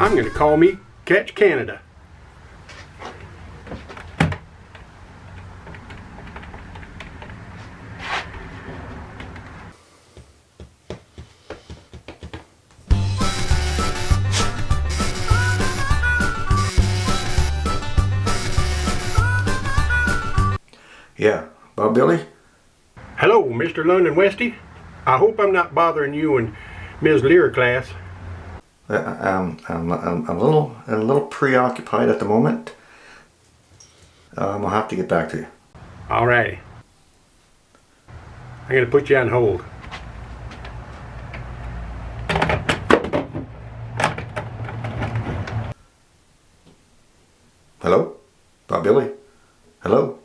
I'm going to call me Catch Canada. Yeah, Bob Billy? Hello, Mr. London Westy. I hope I'm not bothering you and Ms. Lear class. I'm, I'm, I'm a little a little preoccupied at the moment. Um, I'll have to get back to you. All right. I'm going to put you on hold. Hello? Bob Billy? Hello?